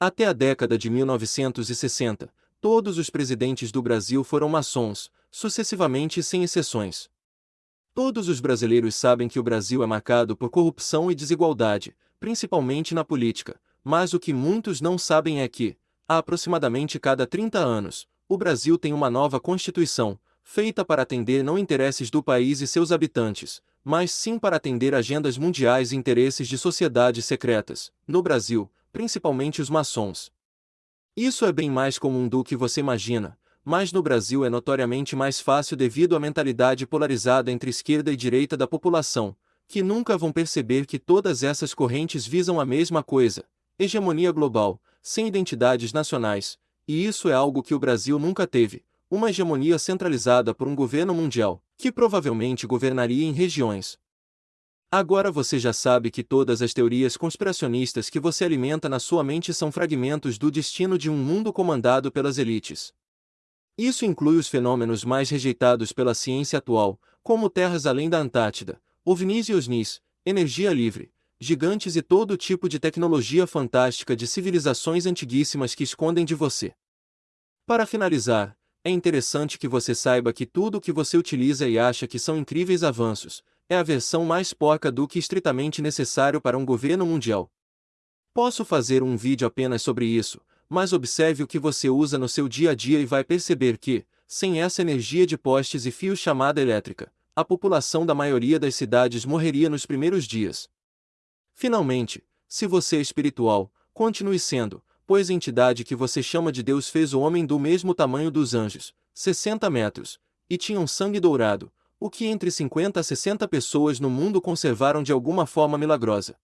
Até a década de 1960, todos os presidentes do Brasil foram maçons, sucessivamente sem exceções. Todos os brasileiros sabem que o Brasil é marcado por corrupção e desigualdade, principalmente na política, mas o que muitos não sabem é que, há aproximadamente cada 30 anos, o Brasil tem uma nova Constituição, feita para atender não interesses do país e seus habitantes, mas sim para atender agendas mundiais e interesses de sociedades secretas, no Brasil, principalmente os maçons. Isso é bem mais comum do que você imagina, mas no Brasil é notoriamente mais fácil devido à mentalidade polarizada entre esquerda e direita da população, que nunca vão perceber que todas essas correntes visam a mesma coisa, hegemonia global, sem identidades nacionais, e isso é algo que o Brasil nunca teve, uma hegemonia centralizada por um governo mundial, que provavelmente governaria em regiões. Agora você já sabe que todas as teorias conspiracionistas que você alimenta na sua mente são fragmentos do destino de um mundo comandado pelas elites. Isso inclui os fenômenos mais rejeitados pela ciência atual, como terras além da Antártida, ovnis e osnis, energia livre, gigantes e todo tipo de tecnologia fantástica de civilizações antiguíssimas que escondem de você. Para finalizar, é interessante que você saiba que tudo o que você utiliza e acha que são incríveis avanços, é a versão mais porca do que estritamente necessário para um governo mundial. Posso fazer um vídeo apenas sobre isso, mas observe o que você usa no seu dia a dia e vai perceber que, sem essa energia de postes e fios chamada elétrica, a população da maioria das cidades morreria nos primeiros dias. Finalmente, se você é espiritual, continue sendo, pois a entidade que você chama de Deus fez o homem do mesmo tamanho dos anjos, 60 metros, e tinha um sangue dourado, o que entre 50 a 60 pessoas no mundo conservaram de alguma forma milagrosa.